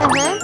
嗯哼。